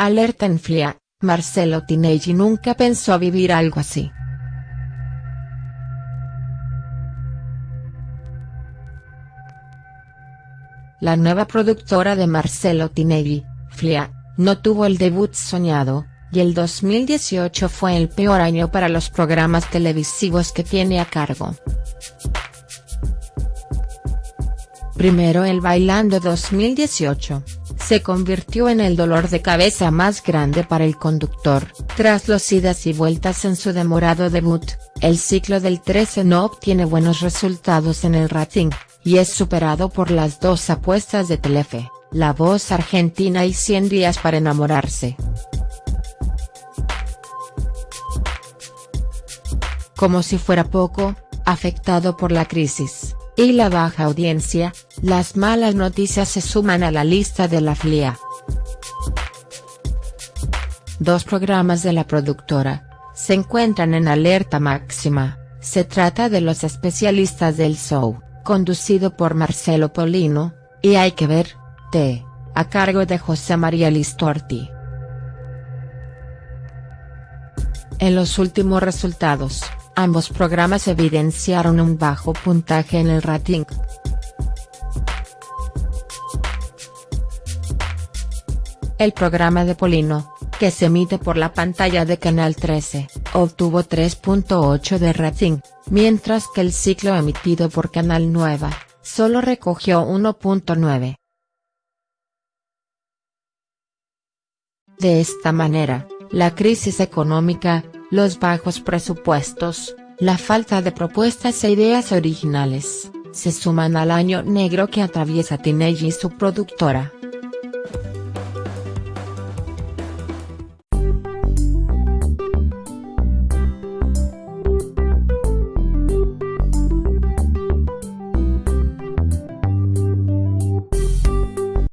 Alerta en FLIA, Marcelo Tinelli nunca pensó vivir algo así. La nueva productora de Marcelo Tinelli, FLIA, no tuvo el debut soñado, y el 2018 fue el peor año para los programas televisivos que tiene a cargo. Primero el Bailando 2018, se convirtió en el dolor de cabeza más grande para el conductor, tras los idas y vueltas en su demorado debut, el ciclo del 13 no obtiene buenos resultados en el rating, y es superado por las dos apuestas de Telefe, La Voz Argentina y 100 días para enamorarse. Como si fuera poco, afectado por la crisis y la baja audiencia, las malas noticias se suman a la lista de la FLIA. Dos programas de la productora, se encuentran en alerta máxima, se trata de Los Especialistas del Show, conducido por Marcelo Polino, y Hay que ver, T, a cargo de José María Listorti. En los últimos resultados, Ambos programas evidenciaron un bajo puntaje en el rating. El programa de Polino, que se emite por la pantalla de Canal 13, obtuvo 3.8 de rating, mientras que el ciclo emitido por Canal Nueva, solo recogió 1.9. De esta manera, la crisis económica, los bajos presupuestos, la falta de propuestas e ideas originales, se suman al año negro que atraviesa Tinelli y su productora.